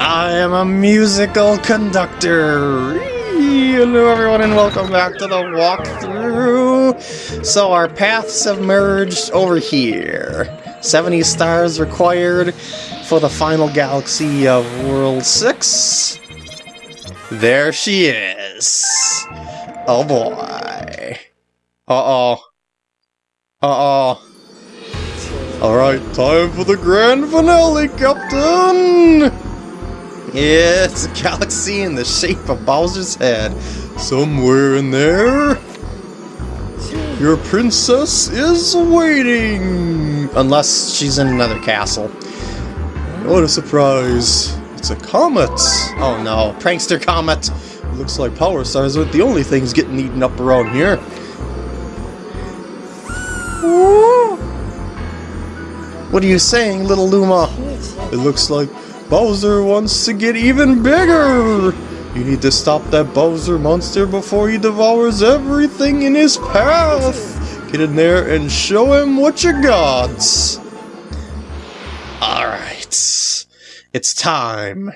I am a musical conductor. Hello everyone and welcome back to the walkthrough. So our paths have merged over here. 70 stars required for the final galaxy of World 6. There she is. Oh boy. Uh-oh. Uh-oh. Alright, time for the grand finale, Captain! It's a galaxy in the shape of Bowser's head. Somewhere in there, your princess is waiting! Unless she's in another castle. What a surprise. It's a comet! Oh no, prankster comet! Looks like power stars aren't the only things getting eaten up around here. What are you saying, little Luma? It looks like Bowser wants to get even bigger! You need to stop that Bowser monster before he devours everything in his path! Get in there and show him what you got! Alright. It's time.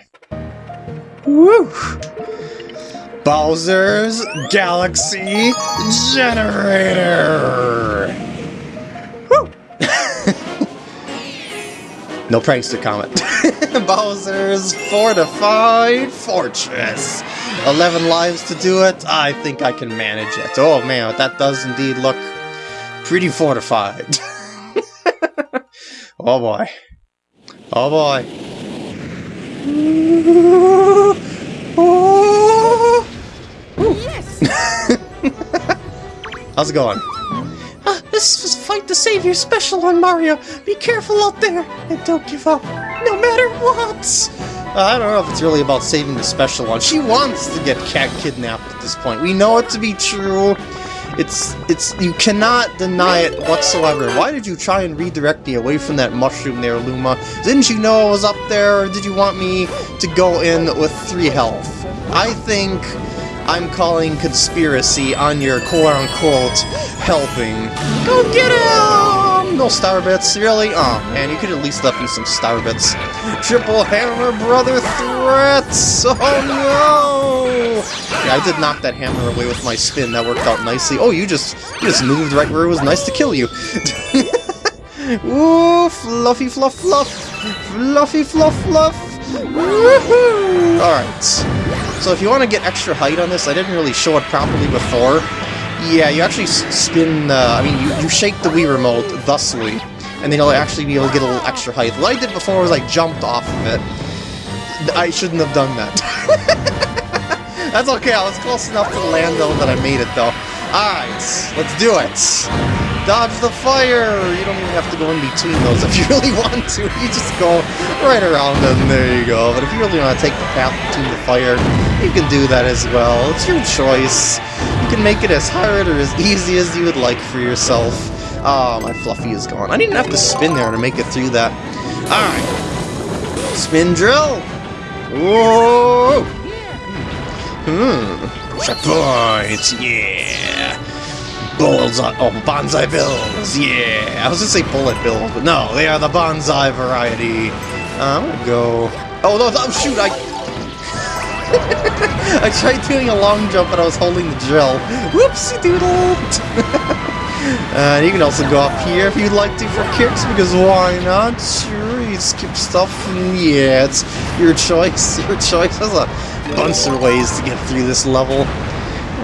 Woo! Bowser's Galaxy Generator! No prankster comment. Bowser's Fortified Fortress. 11 lives to do it. I think I can manage it. Oh man, that does indeed look pretty fortified. oh boy. Oh boy. Yes! How's it going? Uh, this is Fight the Savior special on Mario. Be careful out there and don't give up, no matter what. Uh, I don't know if it's really about saving the special one. She wants to get cat kidnapped at this point. We know it to be true. It's, it's, you cannot deny it whatsoever. Why did you try and redirect me away from that mushroom there, Luma? Didn't you know I was up there, or did you want me to go in with three health? I think I'm calling conspiracy on your quote-unquote helping. Go get him! No star bits, really? Oh man, you could at least left me some star bits. Triple hammer brother threats! Oh no! Yeah, I did knock that hammer away with my spin, that worked out nicely. Oh, you just you just moved right where it was nice to kill you. Ooh, fluffy fluff fluff! Fluffy fluff fluff! Woohoo! Alright. So if you want to get extra height on this, I didn't really show it properly before. Yeah, you actually spin, uh, I mean, you, you shake the Wii Remote thusly, and then you'll actually be able to get a little extra height. What I did before was I jumped off of it. I shouldn't have done that. That's okay, I was close enough to land though that I made it though. Alright, let's do it! Dodge the fire! You don't even have to go in between those if you really want to. You just go right around them, there you go. But if you really want to take the path between the fire, you can do that as well. It's your choice. You can make it as hard or as easy as you would like for yourself. Oh, my Fluffy is gone. I didn't have to spin there to make it through that. Alright. Spin drill! Whoa! Hmm. Checkpoint! Yeah! Bullseye, oh, bonsai bills, yeah! I was gonna say bullet bills, but no, they are the bonsai variety. Uh, I'm gonna go... Oh, no, oh, shoot, I... I tried doing a long jump, but I was holding the drill. Whoopsie doodle! uh, you can also go up here if you'd like to for kicks, because why not? Sure, you skip stuff, yeah, it's your choice, your choice. There's a bunch of ways to get through this level.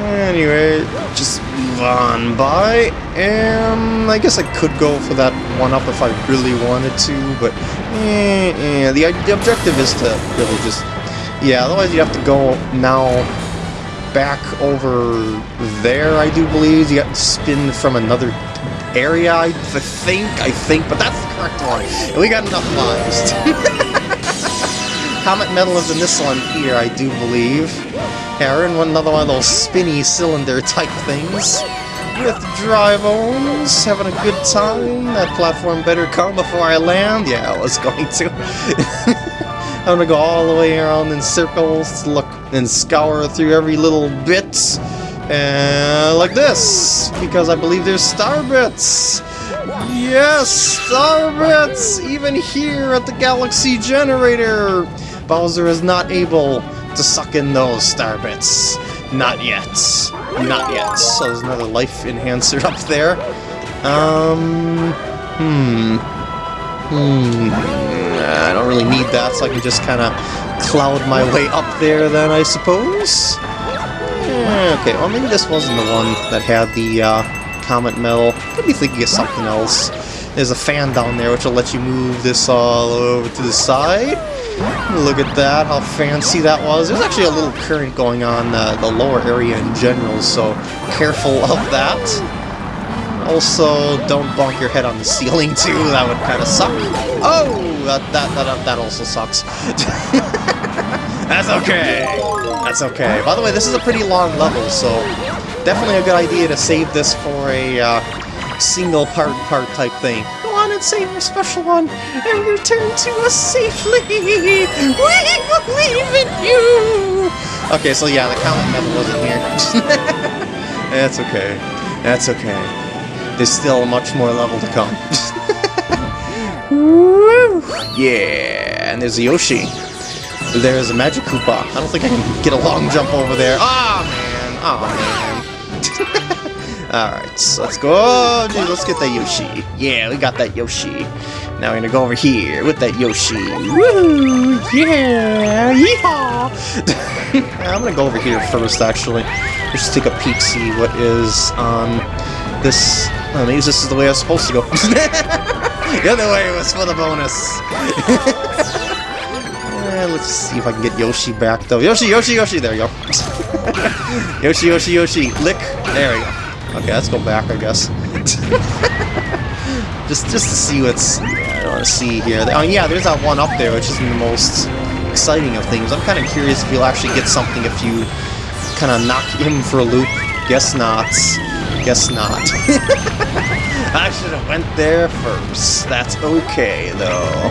Anyway, just move on by, and I guess I could go for that one-up if I really wanted to, but eh, eh, the, the objective is to really just, yeah, otherwise you have to go now back over there, I do believe. You got to spin from another area, I think, I think, but that's the correct one. We got enough lives. Comet Medal is in this one here, I do believe. Aaron, another one of those spinny cylinder type things. With Drybones, having a good time. That platform better come before I land. Yeah, I was going to. I'm gonna go all the way around in circles, look and scour through every little bit. And like this, because I believe there's star bits. Yes, star bits! Even here at the Galaxy Generator! Bowser is not able to suck in those star bits. Not yet. Not yet. So there's another life enhancer up there. Um, hmm. Hmm. I don't really need that, so I can just kind of cloud my way up there then, I suppose? Eh, okay, well maybe this wasn't the one that had the uh, Comet Medal. Could be thinking of something else. There's a fan down there which will let you move this all over to the side. Look at that, how fancy that was. There's actually a little current going on uh, the lower area in general, so careful of that. Also, don't bonk your head on the ceiling too, that would kind of suck. Oh, that, that, that, that also sucks. That's okay. That's okay. By the way, this is a pretty long level, so definitely a good idea to save this for a uh, single part part type thing Go on and save your special one and return to us safely. We believe in you. Okay, so yeah, the Comet Medal wasn't here. That's okay. That's okay. There's still much more level to come. yeah, and there's Yoshi. There's a Magic Koopa. I don't think I can get a long jump over there. Ah, oh, man. Oh, man. Alright, so let's go. Oh, let's get that Yoshi. Yeah, we got that Yoshi. Now we're gonna go over here with that Yoshi. Woo! Yeah! Yeehaw! I'm gonna go over here first, actually. Let's just take a peek, see what is on this. Oh, maybe this is the way I was supposed to go. the other way was for the bonus. Eh, let's see if I can get Yoshi back, though. Yoshi, Yoshi, Yoshi! There you go. Yoshi, Yoshi, Yoshi! Lick! There we go. Okay, let's go back, I guess. just just to see what's... Yeah, I want to see here. Oh, yeah, there's that one up there, which isn't the most exciting of things. I'm kind of curious if you'll actually get something if you kind of knock him for a loop. Guess not. Guess not. I should have went there first. That's okay, though.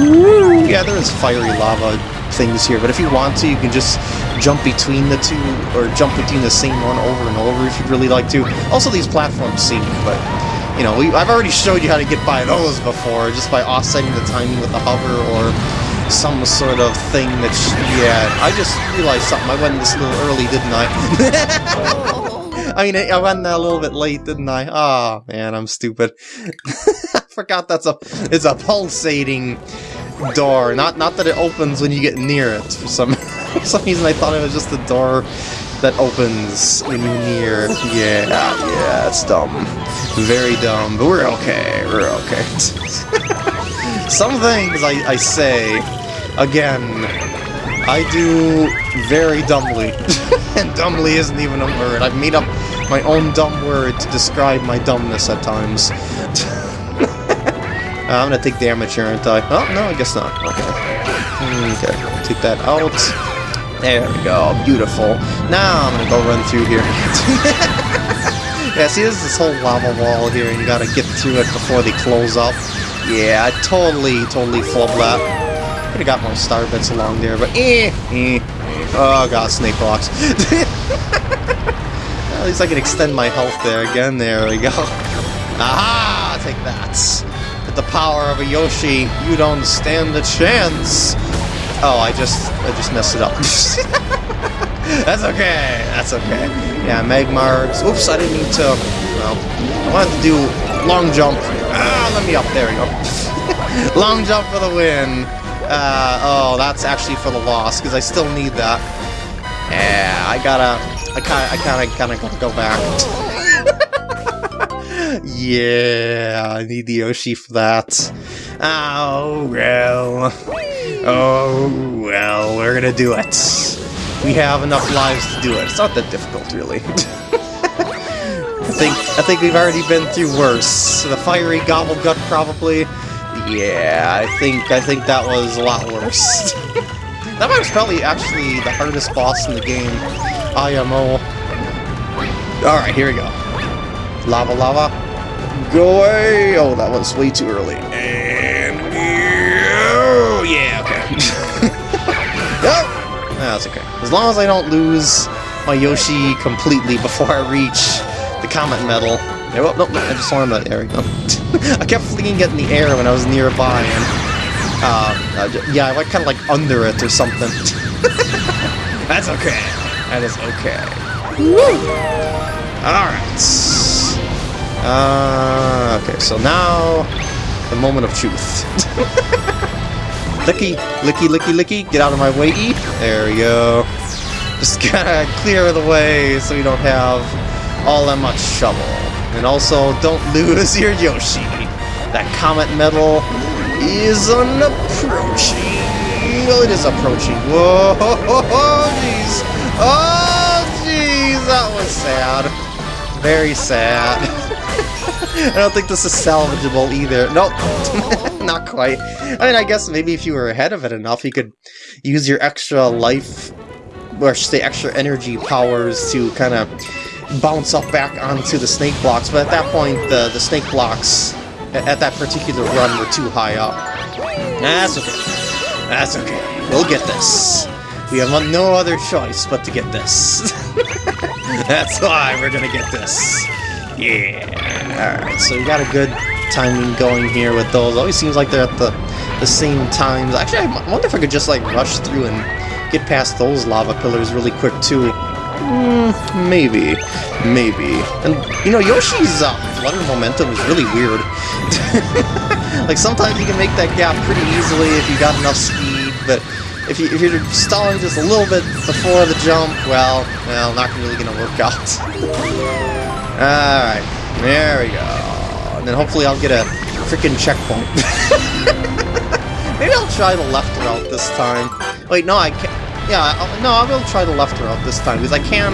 Woo! Yeah, there is fiery lava things here, but if you want to, you can just jump between the two, or jump between the same one over and over if you'd really like to. Also, these platforms sync, but, you know, we, I've already showed you how to get by those before, just by offsetting the timing with the hover, or some sort of thing that, yeah, I just realized something. I went this little early, didn't I? I mean, I went a little bit late, didn't I? Ah, oh, man, I'm stupid. I forgot that's a, it's a pulsating door. Not not that it opens when you get near it. For some for some reason, I thought it was just a door that opens when you're near. Yeah, yeah, it's dumb. Very dumb, but we're okay. We're okay. some things I, I say, again, I do very dumbly. and dumbly isn't even a word. I've made up my own dumb word to describe my dumbness at times. I'm gonna take damage here, aren't I? Oh, no, I guess not. Okay. Hmm, okay, take that out. There we go, beautiful. Now I'm gonna go run through here. yeah, see, there's this whole lava wall here, and you gotta get through it before they close up. Yeah, I totally, totally flubbed that. Could've got more star bits along there, but eh, eh. Oh god, snake blocks. At least I can extend my health there again. There we go. Aha! Take that. With the power of a Yoshi, you don't stand a chance. Oh, I just I just messed it up. That's okay. That's okay. Yeah, Magmars. Oops, I didn't need to. Well, I wanted to do long jump. Ah, let me up. There we go. long jump for the win. Uh, oh, that's actually for the loss because I still need that. Yeah, I gotta. I kind I kind of, kind of gotta go back yeah, I need the Yoshi for that. Oh, well. Oh, well, we're gonna do it. We have enough lives to do it. It's not that difficult, really. I think I think we've already been through worse. The fiery Gobblegut, probably. Yeah, I think I think that was a lot worse. that was probably actually the hardest boss in the game. IMO. Alright, here we go. Lava lava. Go away! Oh, that was way too early. And... Oh, yeah! That's okay. As long as I don't lose my Yoshi completely before I reach the Comet Medal. Oh, no, no, I just saw him. There we go. I kept flinging it in the air when I was nearby, and Uh, uh, yeah, like kind of like under it or something. That's okay. That is okay. Alright. Uh, okay, so now the moment of truth. licky, licky, licky, licky, get out of my way, E. There we go. Just gotta clear the way so we don't have all that much trouble. And also, don't lose your Yoshi. That Comet Medal is an approaching. Well, it is approaching. Whoa, jeez. Oh, jeez, that was sad. Very sad. I don't think this is salvageable either. Nope, not quite. I mean, I guess maybe if you were ahead of it enough, you could use your extra life, or say extra energy powers to kind of bounce up back onto the snake blocks, but at that point, the, the snake blocks at that particular run were too high up. That's okay. That's okay. We'll get this. We have no other choice but to get this. That's why we're gonna get this. Yeah. Alright, so we got a good timing going here with those. Always seems like they're at the, the same times. Actually, I wonder if I could just like rush through and get past those lava pillars really quick too. Mm, maybe. Maybe. And, you know, Yoshi's uh, flutter momentum is really weird. like, sometimes you can make that gap pretty easily if you got enough speed, but if, you, if you're stalling just a little bit before the jump, well, well, not really gonna work out. Alright, there we go. And then hopefully I'll get a freaking checkpoint. Maybe I'll try the left route this time. Wait, no, I can't. Yeah, I'll, no, I will try the left route this time, because I can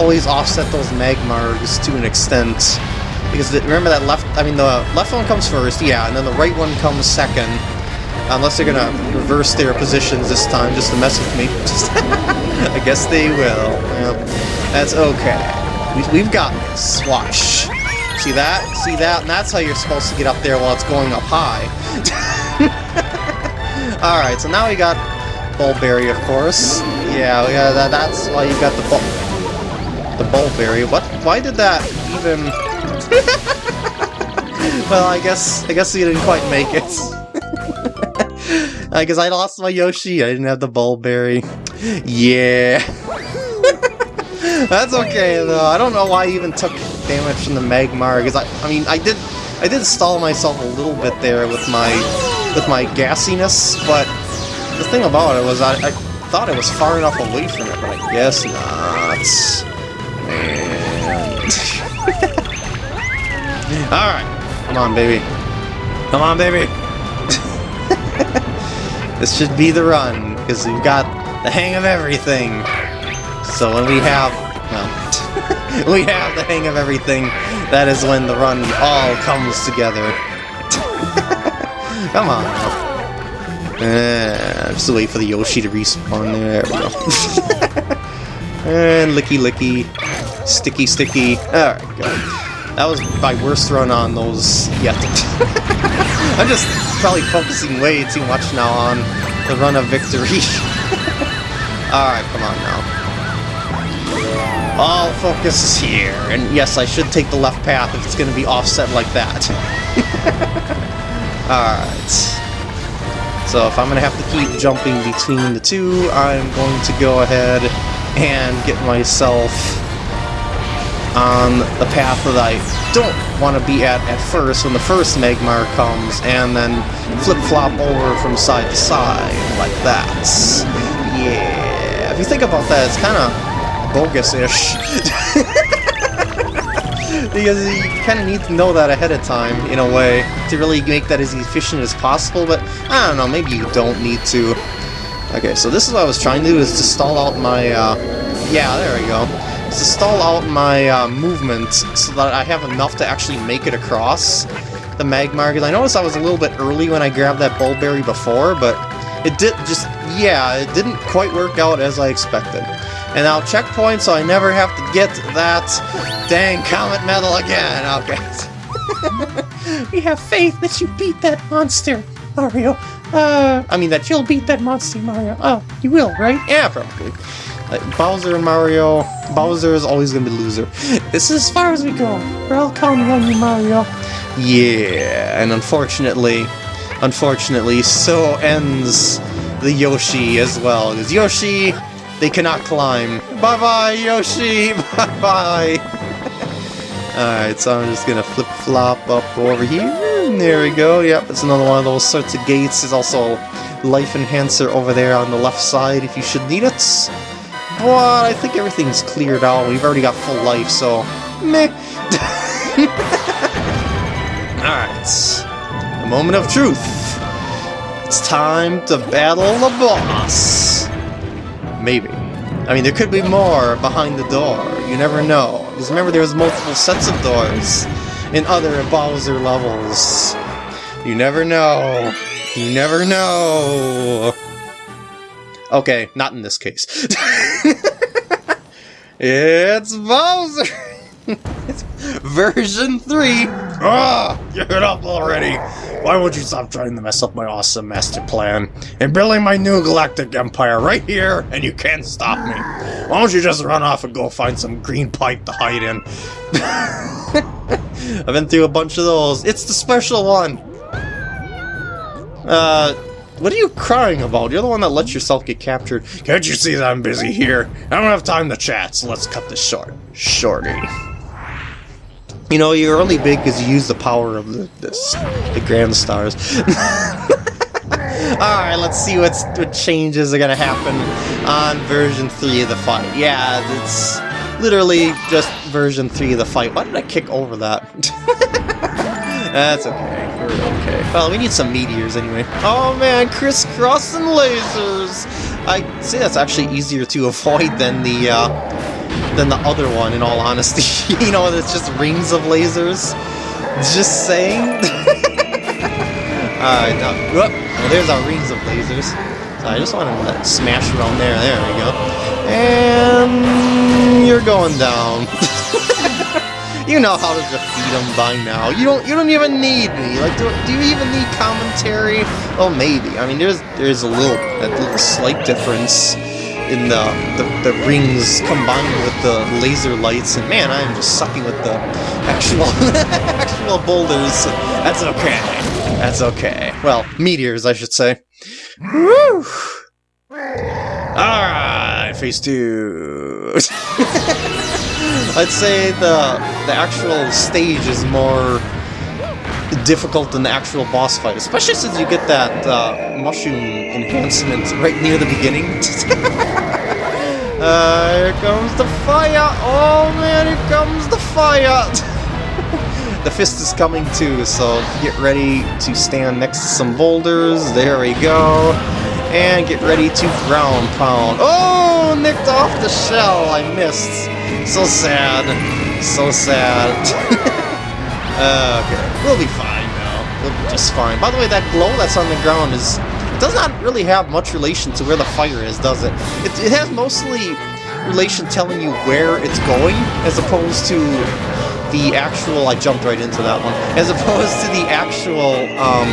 always offset those Magmars to an extent. Because the, remember that left, I mean the left one comes first, yeah, and then the right one comes second. Unless they're gonna reverse their positions this time just to mess with me. I guess they will. Yep. That's okay. We, we've got. Watch. See that? See that? And that's how you're supposed to get up there while it's going up high. Alright, so now we got Bulb Berry, of course. Yeah, yeah that, that's why you got the Bul... The Bulb Berry. What? Why did that even... well, I guess I guess we didn't quite make it. Because I lost my Yoshi, I didn't have the Bulberry. Yeah. That's okay, though. I don't know why I even took damage from the Magmar, because I, I mean, I did, I did stall myself a little bit there with my, with my gassiness, but the thing about it was I, I thought it was far enough away from it, but I guess not. Man. Alright. Come on, baby. Come on, baby. this should be the run, because we've got the hang of everything. So when we have... Well, we have the hang of everything, that is when the run all comes together. Come on now. Uh, just wait for the Yoshi to respawn there. We go. and licky licky. Sticky sticky. Alright, go. That was my worst run on those yet. I'm just probably focusing way too much now on the run of victory. Alright, come on now. All focus is here, and yes, I should take the left path if it's going to be offset like that. Alright. So if I'm going to have to keep jumping between the two, I'm going to go ahead and get myself on the path that I don't want to be at at first when the first Magmar comes, and then flip-flop over from side to side, like that. Yeah, if you think about that, it's kind of bogus-ish. because you kind of need to know that ahead of time, in a way, to really make that as efficient as possible, but I don't know, maybe you don't need to. Okay, so this is what I was trying to do, is to stall out my, uh, yeah, there we go. To stall out my uh, movement so that I have enough to actually make it across the Magmar, because I noticed I was a little bit early when I grabbed that Bulb Berry before, but it did just, yeah, it didn't quite work out as I expected. And now checkpoint so I never have to get that dang Comet Medal again. Okay. we have faith that you beat that monster, Mario. Uh, I mean that you'll beat that monster, Mario. Oh, you will, right? Yeah, probably. Like, Bowser and Mario, Bowser is always gonna be the loser. This is as far as we go. We're all counting on you, Mario. Yeah, and unfortunately, Unfortunately, so ends the Yoshi as well. Because Yoshi, they cannot climb. Bye-bye, Yoshi! Bye-bye! Alright, so I'm just gonna flip-flop up over here. There we go, yep, it's another one of those sorts of gates. There's also life enhancer over there on the left side if you should need it. But I think everything's cleared out. We've already got full life, so meh. Alright. The moment of truth. It's time to battle the boss. Maybe. I mean, there could be more behind the door. You never know. Because remember, there was multiple sets of doors in other Bowser levels. You never know. You never know. Okay, not in this case. it's Bowser! it's version 3! Ah! Get up already! Why won't you stop trying to mess up my awesome master plan? And building my new galactic empire right here, and you can't stop me. Why don't you just run off and go find some green pipe to hide in? I've been through a bunch of those. It's the special one! Uh, what are you crying about? You're the one that lets yourself get captured. Can't you see that I'm busy here? I don't have time to chat, so let's cut this short. Shorty. You know, you're only big because you use the power of the, the Grand Stars. Alright, let's see what's, what changes are gonna happen on version 3 of the fight. Yeah, it's literally just version 3 of the fight. Why did I kick over that? That's okay. We're okay. Well, we need some meteors anyway. Oh man, crisscrossing lasers! I say that's actually easier to avoid than the, uh, than the other one, in all honesty. you know, it's just rings of lasers. Just saying. Alright, now, whoop, well, there's our rings of lasers. So I just want to smash around there. There we go. And you're going down. You know how to defeat them by now. You don't. You don't even need me. Like, do, do you even need commentary? Oh, maybe. I mean, there's there's a little a little slight difference in the, the, the rings combined with the laser lights, and man, I am just sucking with the actual actual boulders. That's okay. That's okay. Well, meteors, I should say. Woo! Alright, phase two. I'd say the the actual stage is more difficult than the actual boss fight, especially since you get that uh, mushroom enhancement right near the beginning. uh, here comes the fire! Oh man, here comes the fire! the fist is coming too, so get ready to stand next to some boulders. There we go. And get ready to ground pound. Oh, nicked off the shell. I missed. So sad. So sad. uh, okay, we'll be fine now. We'll be just fine. By the way, that glow that's on the ground is does not really have much relation to where the fire is, does it? It, it has mostly relation telling you where it's going, as opposed to the actual, I jumped right into that one, as opposed to the actual um,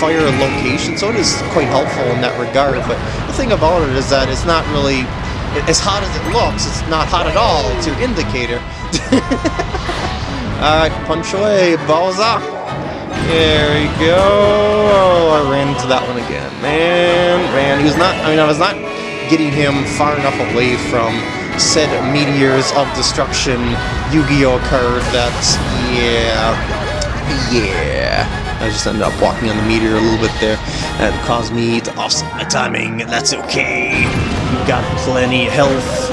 fire location, so it is quite helpful in that regard, but the thing about it is that it's not really as hot as it looks, it's not hot at all. It's your indicator. Alright, punch away, Bowser. There we go. Oh, I ran into that one again. Man, man, he was not, I mean, I was not getting him far enough away from said Meteors of Destruction Yu-Gi-Oh card that, yeah, yeah. I just ended up walking on the meteor a little bit there. That caused me to offset my timing. That's okay. You've got plenty of health.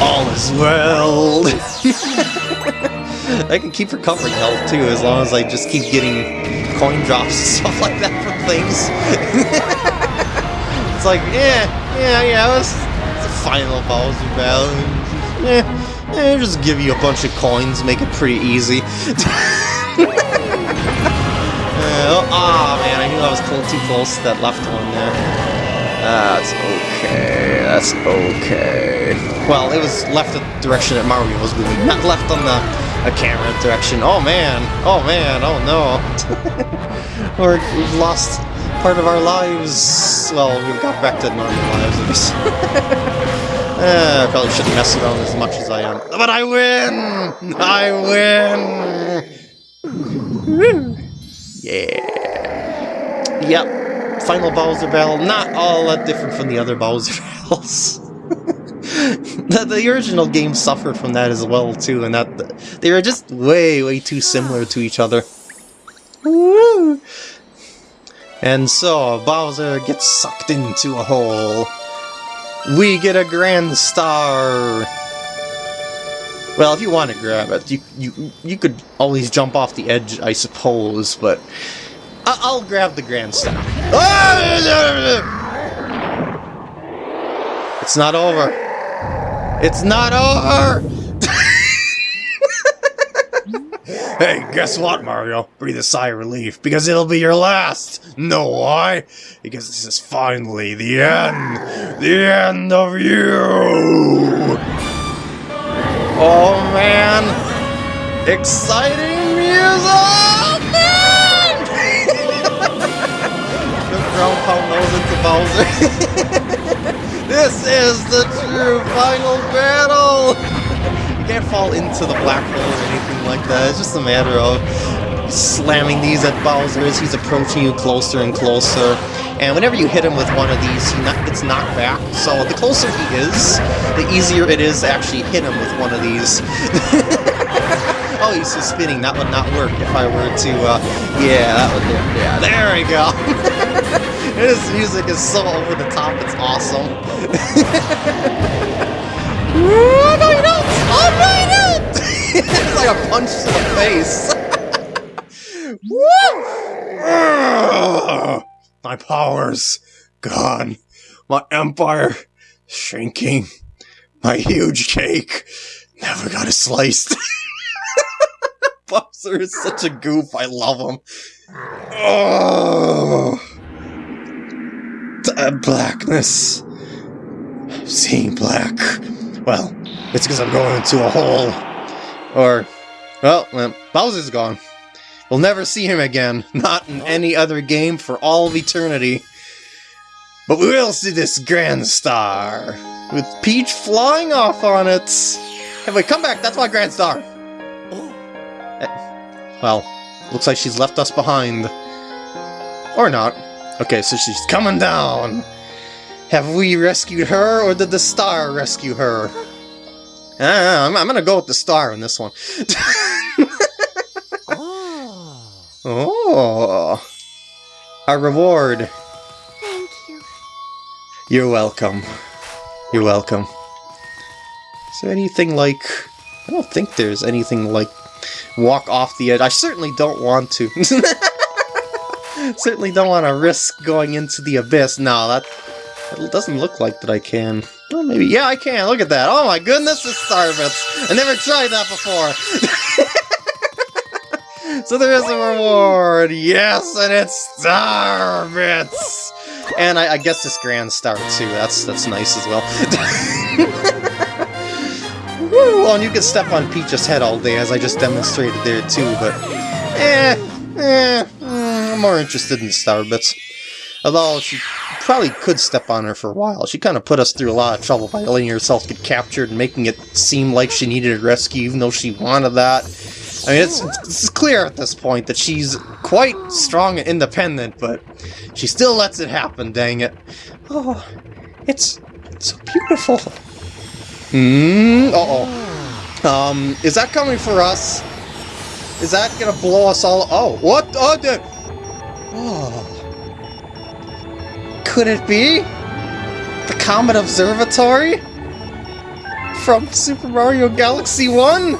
All is well. I can keep recovering health too, as long as I just keep getting coin drops and stuff like that from things. it's like, eh, yeah, yeah, yeah, it's, it's a final Bowser battle. Yeah, yeah, just give you a bunch of coins, make it pretty easy. Uh, oh, oh, man, I knew I was too close to that left one there. That's okay, that's okay. Well, it was left the direction that Mario was moving, not left on the a camera direction. Oh man, oh man, oh no. We're, we've lost part of our lives. Well, we've got back to normal lives, uh, I probably shouldn't mess around as much as I am. But I win! I win! Yeah. yep, final Bowser battle, not all that different from the other Bowser battles. the, the original game suffered from that as well too, and that they were just way, way too similar to each other. Woo! And so Bowser gets sucked into a hole. We get a grand star. Well, if you want to grab it, you you you could always jump off the edge, I suppose. But I I'll grab the grand star. It's not over. It's not over! hey, guess what, Mario? Breathe a sigh of relief, because it'll be your last! Know why? Because this is finally the end! The end of you! Oh man! Exciting music! Man! the ground pound nose into Bowser. This is the true final battle! you can't fall into the black hole or anything like that. It's just a matter of slamming these at Bowser as he's approaching you closer and closer. And whenever you hit him with one of these, he not, gets knocked back. So the closer he is, the easier it is to actually hit him with one of these. oh, he's just spinning. That would not work if I were to, uh, yeah, that would, yeah, there we go. His music is so over the top, it's awesome. oh, no, you don't! Oh, no, you don't! it's like a punch to the face. Woo! My powers gone. My empire shrinking. My huge cake never got a slice. Bowser is such a goof. I love him. Oh uh, blackness. Seeing black. Well, it's because I'm going into a hole. Or, well, well, Bowser's gone. We'll never see him again. Not in any other game for all of eternity. But we will see this Grand Star. With Peach flying off on it. Hey, wait, come back. That's my Grand Star. Eh, well, looks like she's left us behind. Or not. Okay, so she's coming down. Have we rescued her, or did the star rescue her? Ah, I'm, I'm gonna go with the star on this one. oh. oh. Our reward. Thank you. You're welcome. You're welcome. Is there anything like... I don't think there's anything like walk off the edge. I certainly don't want to. Certainly don't want to risk going into the abyss. No, that, that doesn't look like that I can. Well, maybe. Yeah, I can. Look at that. Oh my goodness, it's Starbits. I never tried that before. so there is a reward. Yes, and it's Starbits. And I, I guess this Grand Star too. That's that's nice as well. Woo! Well, and you can step on Peach's head all day, as I just demonstrated there too. But eh, eh more interested in Starbits. Although she probably could step on her for a while. She kind of put us through a lot of trouble by letting herself get captured and making it seem like she needed a rescue even though she wanted that. I mean, it's, it's clear at this point that she's quite strong and independent, but she still lets it happen, dang it. Oh, it's, it's so beautiful. Hmm, uh-oh. Um, is that coming for us? Is that gonna blow us all- Oh, what? Oh, the- Oh. Could it be? The Comet Observatory? From Super Mario Galaxy 1?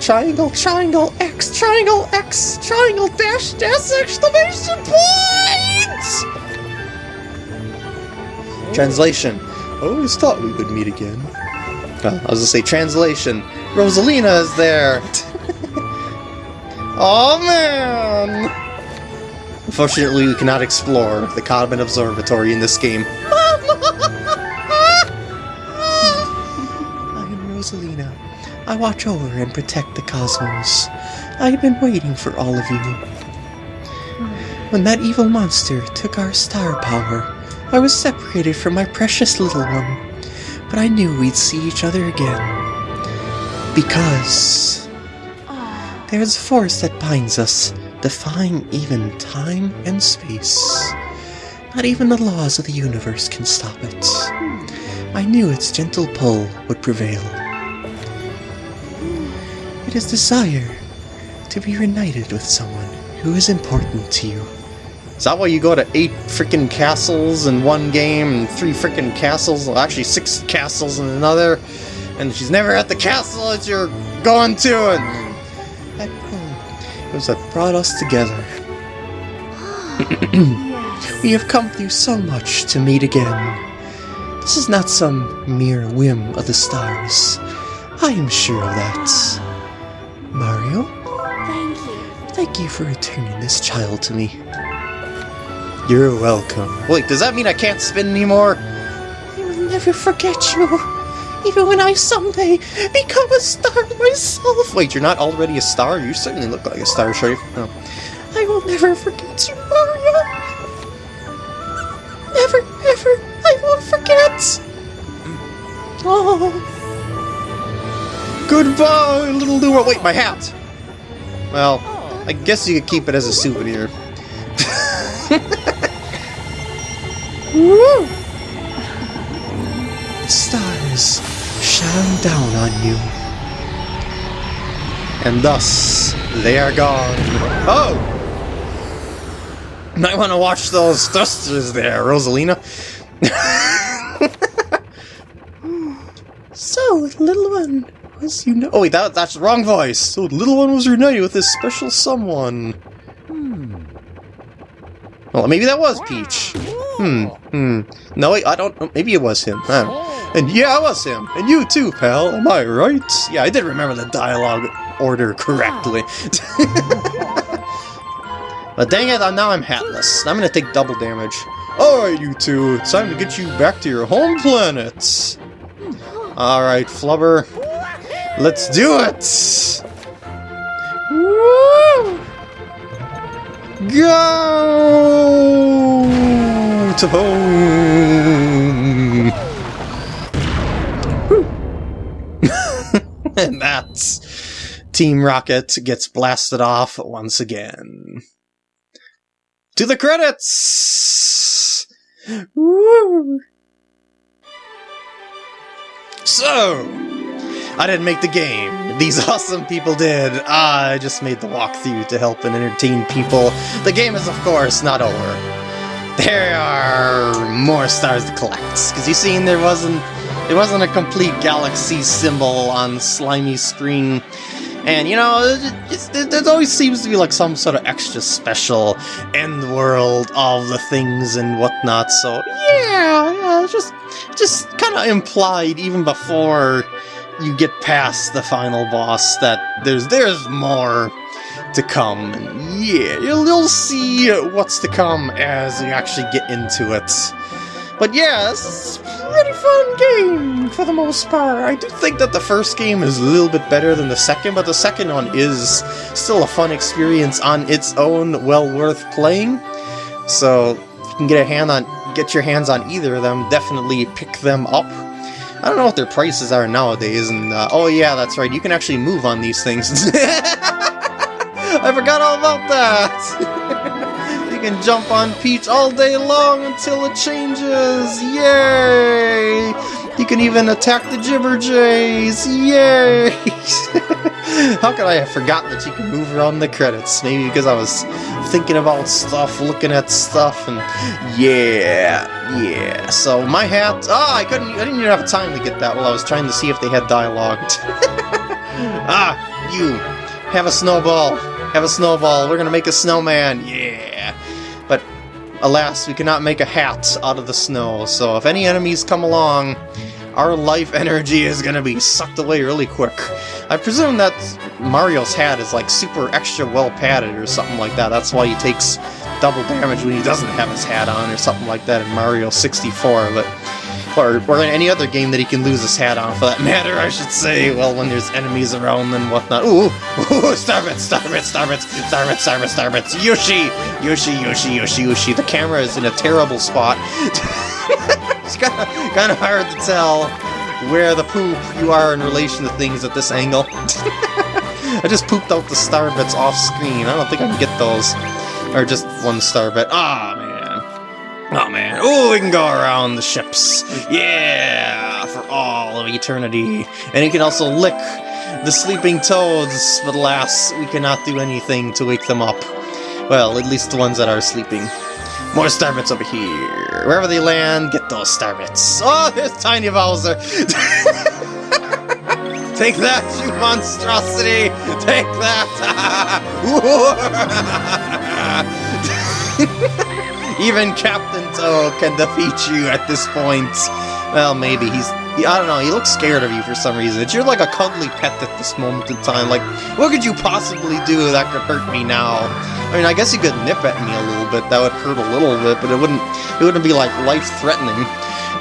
Triangle, triangle, X, triangle, X, triangle, dash, dash, exclamation point! Translation. I always thought we would meet again. Well, I was gonna say translation. Rosalina is there! oh man! Unfortunately, we cannot explore the Comet Observatory in this game. I am Rosalina. I watch over and protect the cosmos. I have been waiting for all of you. When that evil monster took our star power, I was separated from my precious little one. But I knew we'd see each other again. Because... There's a force that binds us, defying even time and space. Not even the laws of the universe can stop it. I knew its gentle pull would prevail. It is desire to be reunited with someone who is important to you. Is that why you go to eight freaking castles in one game and three freaking castles, well, actually six castles in another, and she's never at the castle that you're going to, and pull, it was what brought us together. we have come through so much to meet again. This is not some mere whim of the stars. I am sure of that. Mario, Thank you. thank you for returning this child to me. You're welcome. Wait, does that mean I can't spin anymore? I will never forget you, even when I someday become a star myself. Wait, you're not already a star? You certainly look like a star, sure. Oh. I will never forget you, Mario. Never, ever, I won't forget. Oh, Goodbye, little Luma. Wait, my hat! Well, I guess you could keep it as a souvenir. woo. The stars shine down on you. And thus, they are gone. Oh! Might want to watch those thrusters there, Rosalina. So, the little one was you know. Oh wait, that, that's the wrong voice. So the little one was reunited with this special someone. Well, maybe that was Peach. Hmm, hmm. No, wait, I don't. Maybe it was him. And yeah, I was him. And you too, pal. Am I right? Yeah, I did remember the dialogue order correctly. but dang it, now I'm hatless. I'm gonna take double damage. Alright, you two. It's time to get you back to your home planet. Alright, Lubba. Let's do it! Woo! Go to home! and that's Team Rocket gets blasted off once again. To the credits! Woo! So, I didn't make the game. These awesome people did. I just made the walkthrough to help and entertain people. The game is, of course, not over. There are more stars to collect. Because you seen there wasn't it wasn't a complete galaxy symbol on slimy screen. And you know, there always seems to be like some sort of extra special end world of the things and whatnot. So yeah, yeah, just just kind of implied even before you get past the final boss that there's there's more to come. And yeah, you'll, you'll see what's to come as you actually get into it. But yeah, pretty fun game for the most part. I do think that the first game is a little bit better than the second, but the second one is still a fun experience on its own, well worth playing. So if you can get a hand on get your hands on either of them, definitely pick them up. I don't know what their prices are nowadays, and uh, oh yeah, that's right, you can actually move on these things. I forgot all about that! can jump on Peach all day long until it changes! Yay! You can even attack the Jibberjays! Yay! How could I have forgotten that you can move around the credits? Maybe because I was thinking about stuff, looking at stuff, and yeah, yeah. So my hat. Ah, I couldn't. I didn't even have time to get that while I was trying to see if they had dialogue. ah, you have a snowball. Have a snowball. We're gonna make a snowman. Yeah. Alas, we cannot make a hat out of the snow. So if any enemies come along, our life energy is gonna be sucked away really quick. I presume that Mario's hat is like super extra well padded or something like that. That's why he takes double damage when he doesn't have his hat on or something like that in Mario 64. But or, or in any other game that he can lose his hat on, for that matter, I should say. Well, when there's enemies around and whatnot. Ooh, ooh, Starbits, Starbits, Starbits, Starbits, Starbits, Starbits, Yoshi, Yoshi, Yoshi, Yoshi, Yoshi. The camera is in a terrible spot. it's kind of kind of hard to tell where the poop you are in relation to things at this angle. I just pooped out the star bits off screen. I don't think I can get those. Or just one star bit. Ah. Oh, man. Oh, we can go around the ships. Yeah! For all of eternity. And you can also lick the sleeping toads, but alas, we cannot do anything to wake them up. Well, at least the ones that are sleeping. More starbits over here. Wherever they land, get those starbits. Oh, there's Tiny Bowser! Take that, you monstrosity! Take that! Even Captain Toad can defeat you at this point. Well, maybe he's... I don't know, he looks scared of you for some reason. You're like a cuddly pet at this moment in time. Like, what could you possibly do that could hurt me now? I mean, I guess you could nip at me a little bit. That would hurt a little bit, but it wouldn't. It wouldn't be like life-threatening.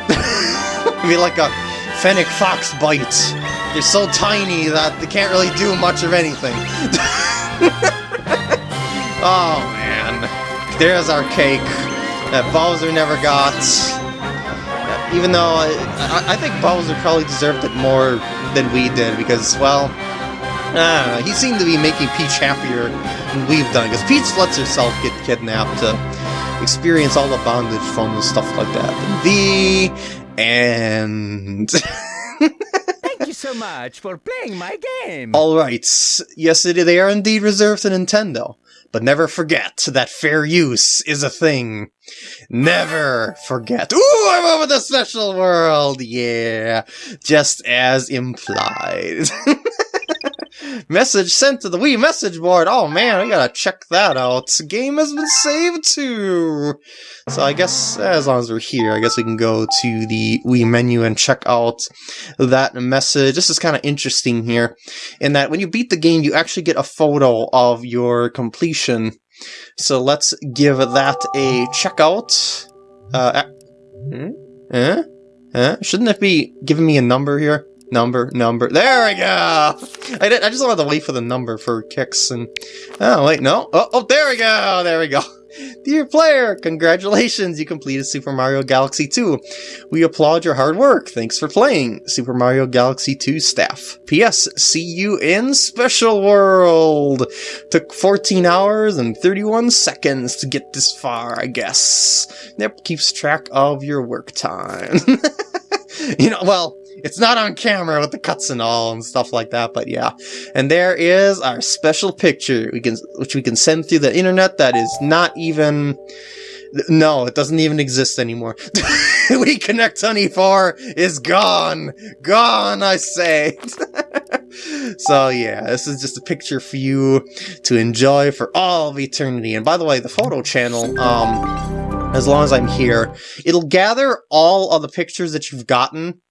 It'd be like a fennec fox bite. They're so tiny that they can't really do much of anything. oh there's our cake that Bowser never got. Even though I, I, think Bowser probably deserved it more than we did because, well, I don't know, he seemed to be making Peach happier than we've done, because Peach lets herself get kidnapped to experience all the bondage fun and stuff like that. The end. Thank you so much for playing my game. Alright, yes, they are indeed reserved to Nintendo. But never forget that fair use is a thing. Never forget. Ooh, I'm over the special world! Yeah, just as implied. Message sent to the Wii message board. Oh man, we gotta check that out. Game has been saved too. So I guess as long as we're here, I guess we can go to the Wii menu and check out that message. This is kind of interesting here, in that when you beat the game, you actually get a photo of your completion. So let's give that a check out. Uh, hmm? Eh? Eh? Shouldn't it be giving me a number here? Number, number. There we go! I, did, I just wanted to wait for the number for kicks and... Oh, wait, no. Oh, oh, there we go! There we go. Dear player, congratulations, you completed Super Mario Galaxy 2. We applaud your hard work. Thanks for playing. Super Mario Galaxy 2 staff. P.S. See you in Special World. Took 14 hours and 31 seconds to get this far, I guess. Yep, keeps track of your work time. you know, well, it's not on camera with the cuts and all and stuff like that, but yeah. And there is our special picture we can which we can send through the internet that is not even no, it doesn't even exist anymore. WiiConnect24 is gone. Gone, I say. so yeah, this is just a picture for you to enjoy for all of eternity. And by the way, the photo channel, um, as long as I'm here, it'll gather all of the pictures that you've gotten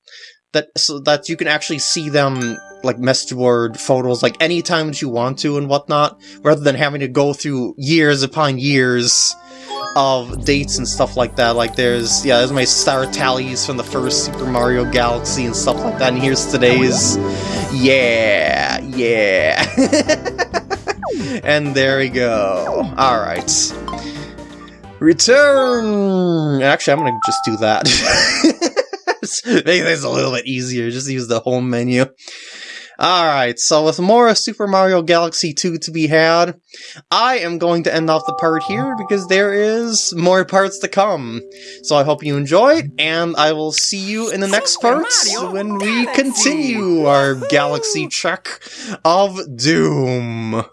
that so that you can actually see them like message board photos like anytime that you want to and whatnot, rather than having to go through years upon years of dates and stuff like that. Like there's yeah, there's my star tallies from the first Super Mario Galaxy and stuff like that. And here's today's yeah, yeah. and there we go. Alright. Return! Actually, I'm gonna just do that. Make things a little bit easier. Just use the home menu. Alright, so with more Super Mario Galaxy 2 to be had, I am going to end off the part here because there is more parts to come. So I hope you enjoyed, and I will see you in the next part when we continue our Galaxy trek of Doom.